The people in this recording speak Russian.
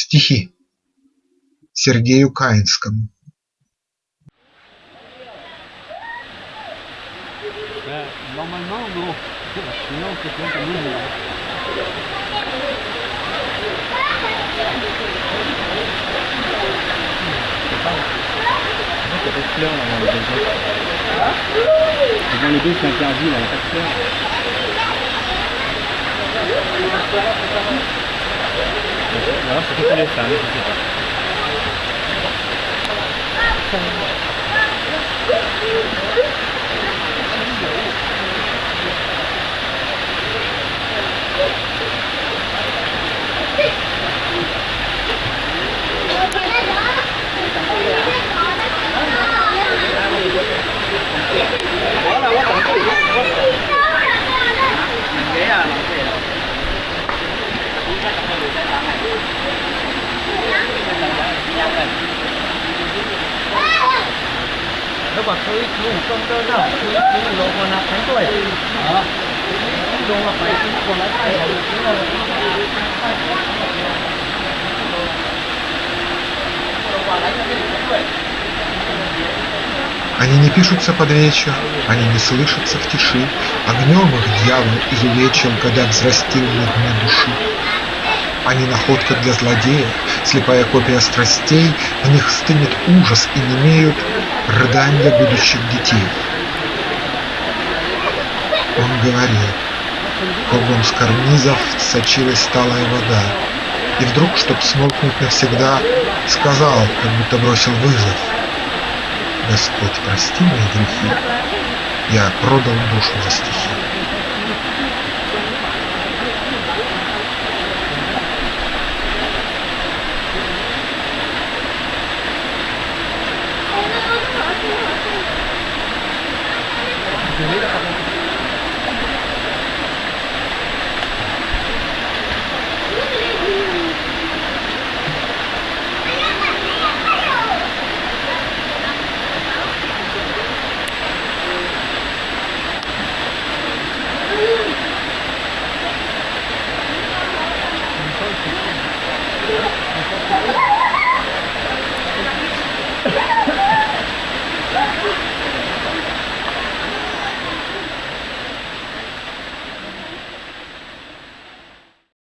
Стихи Сергею Каинскому Euh, de fleurs. 然后是这里三是几？三。Là Они не пишутся под вечер, они не слышатся в тиши, Огнем их дьявол изувечил, когда взрастил на дне души. Они находка для злодея, слепая копия страстей, В них стынет ужас и немеют рыдания будущих детей. Он говорил, кругом с карнизов сочилась сталая вода, И вдруг, чтоб смолкнуть навсегда, сказал, как будто бросил вызов. Господь, прости мои грехи, я продал душу за стихи. primeira